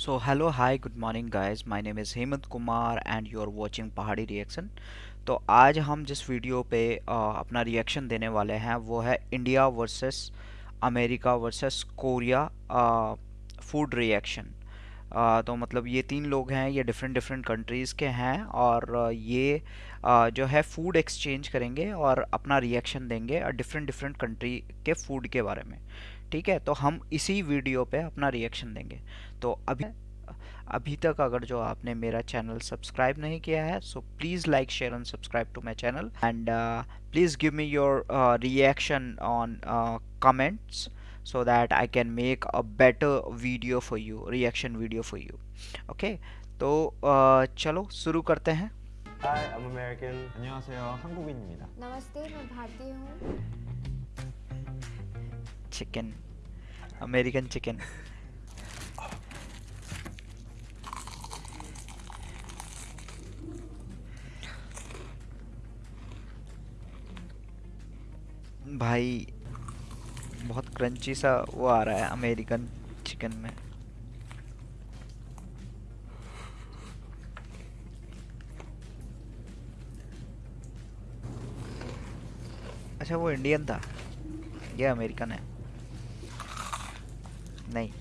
So hello hi good morning guys. My name is Hemant Kumar and you are watching Pahadi reaction तो आज हम जिस video पे आ, अपना रिएक्शन देने वाले हैं वो है India versus America versus Korea food reaction तो मतलब ये तीन लोग हैं ये डिफरेंट डिफरेंट कंट्रीज़ के हैं और ये आ, जो है फ़ूड एक्सचेंज करेंगे और अपना रिएक्शन देंगे डिफरेंट डिफरेंट कंट्री के फ़ूड के बारे में। ठीक है? तो हम इसी वीडियो पे अपना रिएक्शन देंगे। तो अभी अभी तक अगर जो आपने मेरा चैनल सब्सक्राइब नहीं किया है so please like share and subscribe to my channel and please give me your reaction on comments so that I can make a better video for you reaction video for you okay तो uh, चलो शुरू करते हैं Hi, I'm American. 안녕하세요. 한국인입니다. नमस्ते मैं भारतीय हूँ chicken American chicken भाई बहुत क्रंची सा वो आ रहा है अमेरिकन चिकन में। अच्छा वो इंडियन था। ये अमेरिकन है। नहीं।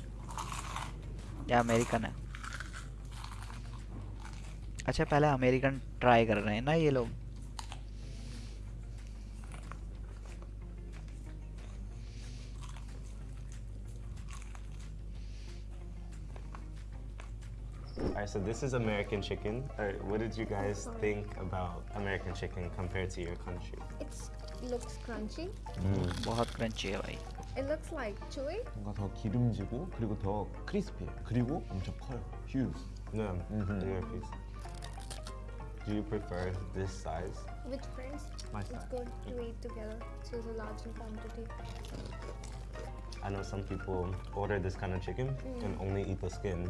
ये अमेरिकन है। अच्छा पहले अमेरिकन ट्राई कर रहे हैं ना ये लोग। Alright, so this is American chicken. Alright, what did you guys think about American chicken compared to your country? It's looks crunchy बहुत क्रंची है भाई it looks like chewy 뭔가 더 기름지고 그리고 더 크리스피해요. 그리고 엄청 커요. 휴즈. No, Mhm. in your piece. Do you prefer this size? with friends My it's style. good to eat together so it's a large in quantity I know some people order this kind of chicken Mm. and only eat the skin,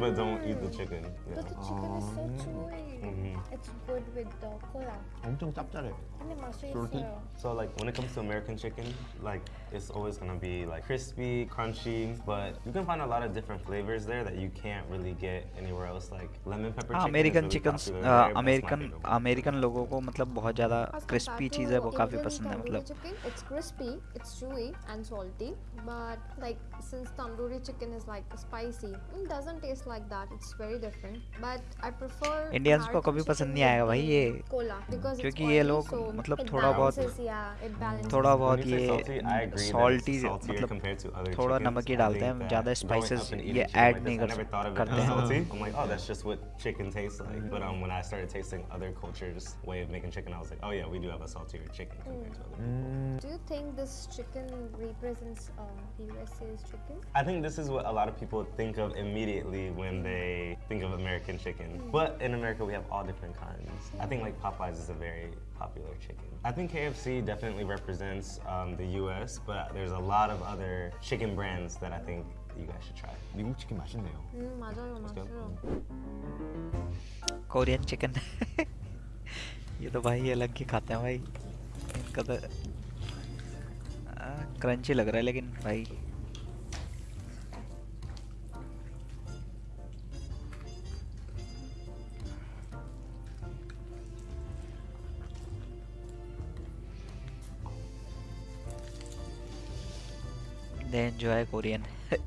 but don't eat the chicken. but the Yeah. chicken is so Um, chewy Mhm. it's good with the cola 엄청 짭짤해요. 근데 맛이 Salty? 있어요 So like when it comes to American chicken, like it's always gonna be like crispy, crunchy, but you can find a lot of different flavors there that you can't really get anywhere else. Like lemon pepper हाँ chicken. American is really chicken popular there, that's my American favorite one. American लोगों को मतलब बहुत ज़्यादा As crispy compared cheese to है वो काफ़ी Indian पसंद है tandoori मतलब chicken, it's crispy, it's chewy and salty. But like since tandoori chicken is like spicy, it doesn't taste like that. It's very different. But I prefer Indians को American कभी पसंद chicken नहीं आएगा with भाई the ये, cola because it's क्योंकि ये oily, लोग so मतलब it थोड़ा बहुत- balances, yeah, it balances. थोड़ा When बहुत you say ये salty, I agree that salty it's saltier मतलब compared to other थोड़ा chickens. नमक ही I डालते think हैं that ज़्यादा growing स्पाइसेस up and ये eating chicken ऐड like नहीं this, I कर never thought of it करते as हैं salty. I'm like, oh, that's just what chicken tastes like. But um, when I started tasting other cultures' way of making chicken, I was like, oh yeah, we do have a saltier chicken compared to other. 음, Do you think this chicken represents uh, USA's chicken? I think this is what a lot of people think of immediately when they think of American chicken. But in America, we have all different kinds. I think like Popeyes is a very popular chicken. I think KFC definitely represents um, the US, but there's a lot of other chicken brands that I think you guys should try. 미국 치킨 맛있네요. 음 맞아요 go. 맞아요. Korean chicken ये तो भाई अलग ही खाते हैं भाई इनका तो crunchy लग रहा है लेकिन भाई they enjoy Korean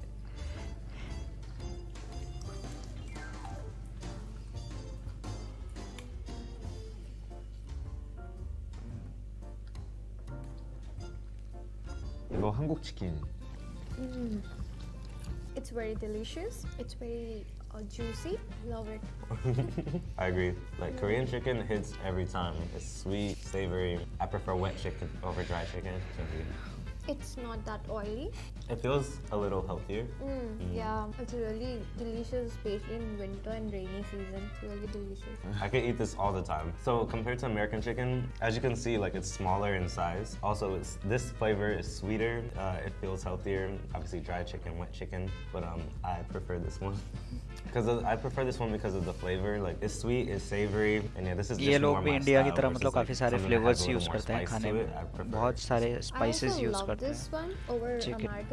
이거 한국 치킨. Mm. It's very delicious. It's very uh, juicy. Love it. I agree. Like Korean chicken hits every time. It's sweet, savory. I prefer wet chicken over dry chicken. It's not that oily. It feels a little healthier. Mm, Yeah, it's really delicious, especially in winter and rainy season. It's really delicious. I could eat this all the time. So compared to American chicken, as you can see, like it's smaller in size. Also, it's, this flavor is sweeter. Uh, it feels healthier. Obviously, dry chicken, wet chicken, but um, I prefer this one. Because I prefer this one because of the flavor. Like it's sweet, it's savory, and yeah, this is just ये लोग more भी my India की style तरह versus, मतलब like, काफ़ी सारे something that has flavours a little use more करते हैं spice खाने to में it. I prefer बहुत it. सारे I spices also use love करते this हैं one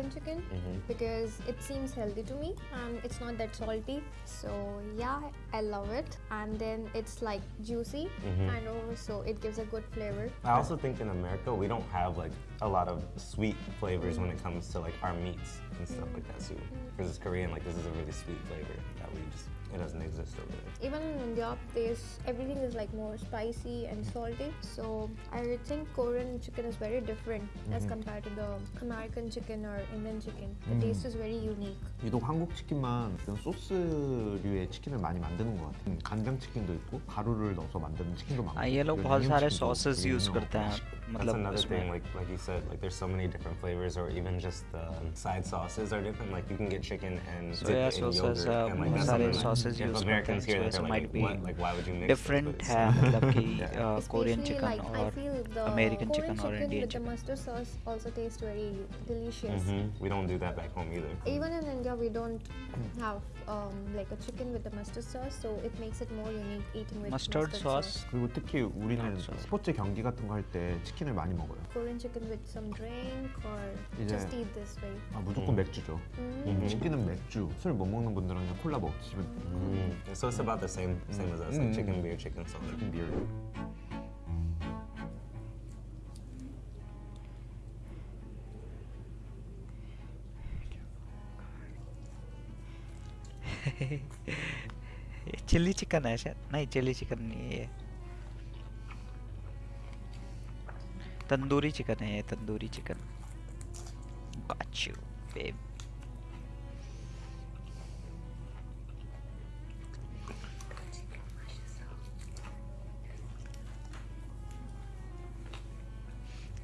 Chicken. American chicken mm-hmm. because it seems healthy to me and it's not that salty. So yeah, I love it. And then it's like juicy mm-hmm. and also it gives a good flavor. I also think in America we don't have like a lot of sweet flavors when it comes to like our meats and stuff like that too. Because it's Korean, like this is a really sweet flavor that we just it doesn't exist over there. Even in India, there's everything is like more spicy and salty. So I would think Korean chicken is very different as compared to the American chicken or Indian chicken. The taste is very unique. 유독 한국 치킨만 이런 소스류의 치킨을 많이 만드는 것 같아요. 음, 간장 치킨도 있고 가루를 넣어서 만드는 치킨도 많고. हाँ ये लोग 이런 बहुत 양념 सारे 치킨도 sauces 되게 use 유명하고 करते हैं that's another thing, like like you said, like there's so many different flavors, or even just the side sauces are different. Like you can get chicken and yogurt, sauces, uh, and, like, um, masala sauces. Like, if Americans here, they're like, might be what, like why would you mix different? Have, like, yeah. uh, Korean chicken like, or the American chicken, chicken or Indian with the mustard sauce also tastes very delicious. Mm -hmm. We don't do that back home either. Even in India, we don't have um, like a chicken with the mustard sauce, so it makes it more unique eating with mustard, mustard sauce. sauce. 그리고 특히 우리는 스포츠 경기 같은 거 할 때 치킨을 많이 먹어요. Korean chicken with some drink or just eat this way. 아 무조건 음. 맥주죠. 음. 치킨은 맥주. 술 먹는 분들은 그냥 콜라 먹기 기분. 음. So it's about the same same as us. Like chicken beer, chicken soda. Chicken beer. Chilli chicken है शायद। नहीं chilli chicken नहीं है ये। Tandoori chicken है ये tandoori chicken Got you,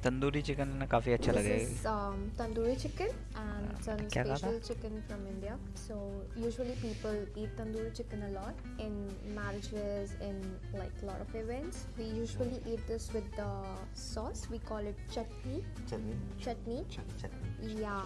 tandoori chicken ना काफ़ी अच्छा लगेगा tandoori chicken and some special chicken from India so usually people eat tandoori chicken a lot in marriages in like lot of events we usually eat this with the sauce we call it chutney chutney chutney या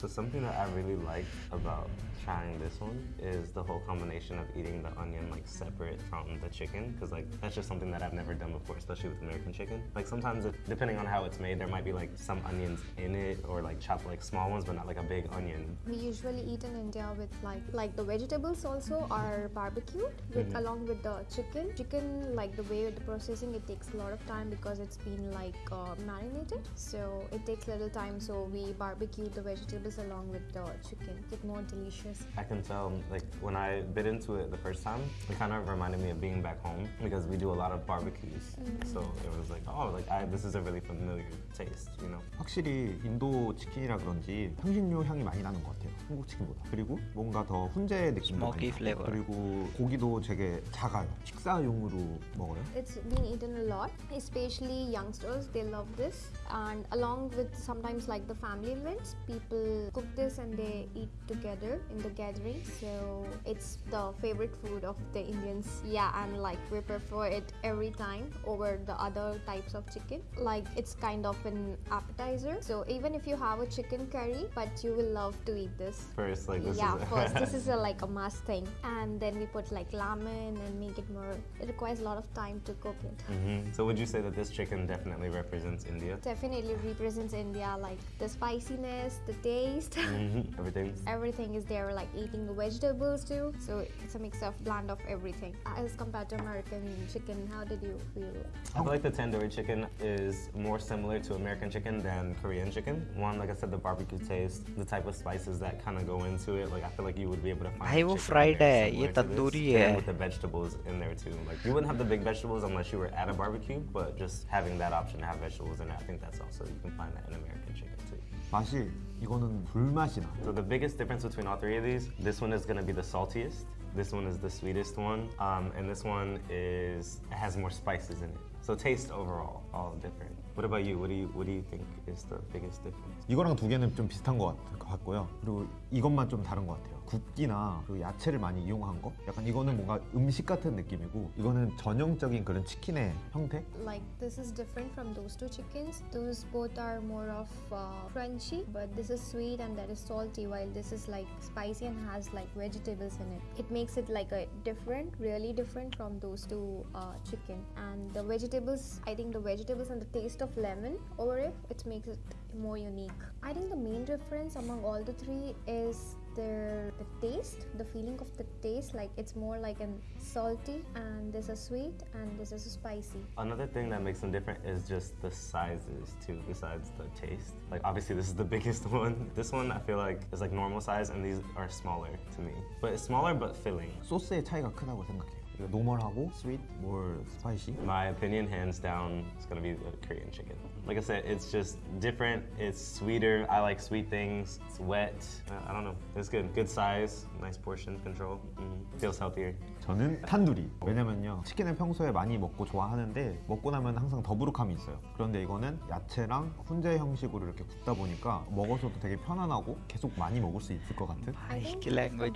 So something that I really like about trying this one is the whole combination of eating the onion like separate from the chicken because like that's just something that I've never done before, especially with American chicken. Like sometimes it, depending on how it's made, there might be like some onions in it or like chopped like small ones, but not like a big onion. We usually eat in India with like like the vegetables also are barbecued with along with the chicken. Chicken like the way the processing it takes a lot of time because it's been like uh, marinated. So it takes little time. So we barbecue the vegetables along with the chicken. Get more delicious. I can tell, like when I bit into it the first time, it kind of reminded me of being back home because we do a lot of barbecues. So it was like, oh, like I, this is a really familiar taste, you know. 확실히 인도 치킨이라 그런지 향신료 향이 많이 나는 것 같아요. 한국 치킨보다. 그리고 뭔가 더 훈제 느낌도 Smoky 많이 나고. flavor. 그리고 고기도 되게 작아요. 식사용으로 먹어요. It's been eaten a lot, especially youngsters. They love this, and along with sometimes like the family events, people cook this and they eat together in the gathering. So it's the favorite food of the Indians. Yeah, and like we prefer it every time over the other types of chicken. Like it's kind of an appetizer. So even if you have a chicken curry, but you will love to eat this. First, like this yeah, is first this is a, like a must thing, and then we put like lemon and make it more. It requires a lot of time to cook it. Mhm. So would you say that this chicken definitely represents India? Definitely represents India, like the spiciness, the taste Mhm. Everything. Everything is there, like eating the vegetables too. So it's a mix of blend of everything. As compared to American chicken, how did you feel? I feel like the tandoori chicken is more similar to American chicken than Korean chicken. One, like I said, the barbecue taste, the type of spices that kind of go into it. Like I feel like you would be able to find. भाई वो chicken fried very है, similar ये to this, tandoori and है। with the vegetables in there too. Like you wouldn't have the big vegetables unless you were at a barbecue, but just having that option to have vegetables in it, I think that's also you can find that in American chicken too. 맛이 이거는 불맛이 나. So the biggest difference between all three of these, this one is gonna be the saltiest. This one is the sweetest one, um, and this one is has more spices in it. So taste overall, all different. What about you? What do you What do you think is the biggest difference? 이거랑 두 개는 좀 비슷한 것 같- 같고요. 그리고 이것만 좀 다른 것 같아요. 굽기나 그 야채를 많이 이용한 거 약간 이거는 뭔가 음식 같은 느낌이고 이거는 전형적인 그런 치킨의 형태 Like this is different from those two chickens. Those both are more of uh, crunchy, but this is sweet and that is salty. While this is like spicy and has like vegetables in it. It makes it like a different, really different from those two uh, chicken. And the vegetables, I think the vegetables and the taste of lemon over it, it makes it more unique. I think the main difference among all the three is their the taste, the feeling of the taste. Like it's more like an salty, and this is sweet, and this is spicy. Another thing that makes them different is just the sizes too, besides the taste. Like obviously this is the biggest one. This one I feel like is like normal size and these are smaller to me. But it's smaller but filling. 소스의 차이가 크다고 생각해요 노멀하고 sweet, more spicy. My opinion, hands down, it's gonna be the Korean chicken. Like I said, it's just different. It's sweeter. I like sweet things. It's wet. I don't know. It's good. Good size. Nice portion control. Mm. Feels healthier. 저는 탄두리. 왜냐면요, 치킨을 평소에 많이 먹고 좋아하는데 먹고 나면 항상 더부룩함이 있어요. 그런데 이거는 야채랑 훈제 형식으로 이렇게 굽다 보니까 먹어서도 되게 편안하고 계속 많이 먹을 수 있을 것 같은. I think it's very good.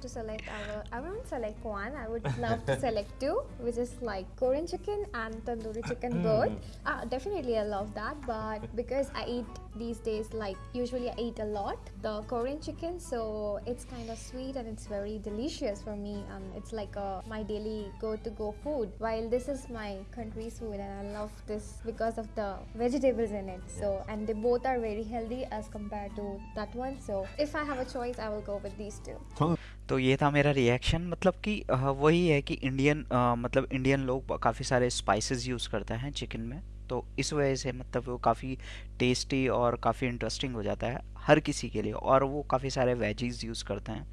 Just select our, I won't select one. I would love to select two, which is like Korean chicken and tandoori chicken both. Uh, definitely, I love that, but because I eat these days, like usually I eat a lot the Korean chicken, so it's kind of sweet and it's very delicious for me. Um, it's like a, my daily go-to-go food. While this is my country's food, and I love this because of the vegetables in it. So and they both are very healthy as compared to that one. So if I have a choice, I will go with these two. 저는 तो ये था मेरा reaction मतलब कि वही है कि Indian मतलब इंडियन लोग काफ़ी सारे स्पाइसेस यूज़ करते हैं चिकन में तो इस वजह से मतलब वो काफ़ी टेस्टी और काफ़ी इंटरेस्टिंग हो जाता है हर किसी के लिए और वो काफ़ी सारे वेजीज यूज़ करते हैं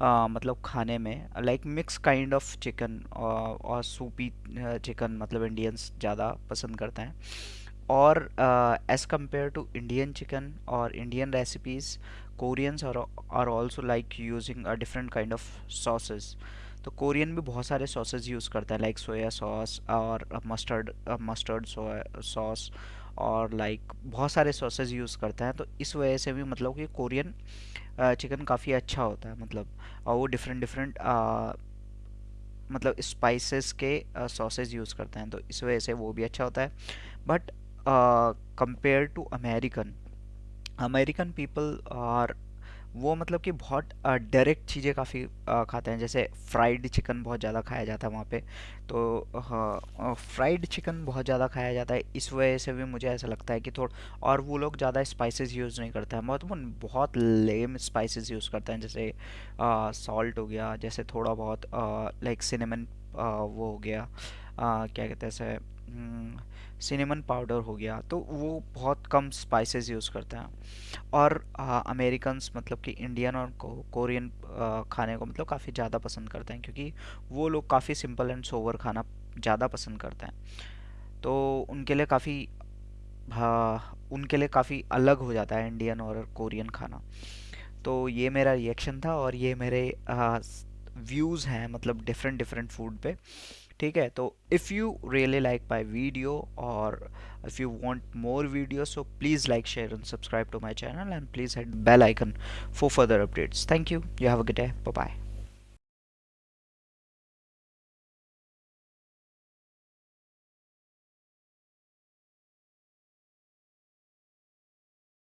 अ, मतलब खाने में। Like mix kind of chicken और सूपी चिकन मतलब इंडियंस ज़्यादा पसंद करते हैं। और as compare to Indian chicken और Indian recipes Koreans are are also like using a different kind of sauces तो कोरियन भी बहुत सारे सॉसेज यूज़ करता है लाइक सोया सॉस और मस्टर्ड मस्टर्ड सॉस और लाइक बहुत सारे सॉसेज यूज़ करता है। तो इस वजह से भी मतलब कि कोरियन चिकन काफ़ी अच्छा होता है मतलब और वो डिफरेंट डिफरेंट मतलब स्पाइसेस के सॉसेज यूज़ करते हैं। तो इस वजह से वो भी अच्छा होता है। But compare to American American people are वो मतलब कि बहुत डायरेक्ट चीज़ें काफ़ी खाते हैं। जैसे फ्राइड चिकन बहुत ज़्यादा खाया जाता है वहाँ पे। तो फ्राइड चिकन बहुत ज़्यादा खाया जाता है। इस वजह से भी मुझे ऐसा लगता है कि थोड़ा, और वो लोग ज़्यादा स्पाइसेस यूज़ नहीं करते हैं। वो बहुत लेम स्पाइसेस यूज़ करते हैं। जैसे सॉल्ट हो गया, जैसे थोड़ा बहुत लाइक सिनेमन वो हो गया। आ, क्या कहते हैं सिनेमन पाउडर हो गया तो वो बहुत कम स्पाइसेस यूज़ करते हैं। और अमेरिकन्स मतलब कि इंडियन और कोरियन खाने को मतलब काफ़ी ज़्यादा पसंद करते हैं क्योंकि वो लोग काफ़ी सिंपल एंड सोवर खाना ज़्यादा पसंद करते हैं। तो उनके लिए काफ़ी उनके लिए काफ़ी अलग हो जाता है इंडियन और कोरियन खाना। तो ये मेरा रिएक्शन था और ये मेरे व्यूज़ हैं मतलब डिफरेंट डिफरेंट फ़ूड पे। ठीक है? तो if you really like my video और if you want more video so please like share and subscribe to my channel and please head bell icon for further updates thank you you have a good day bye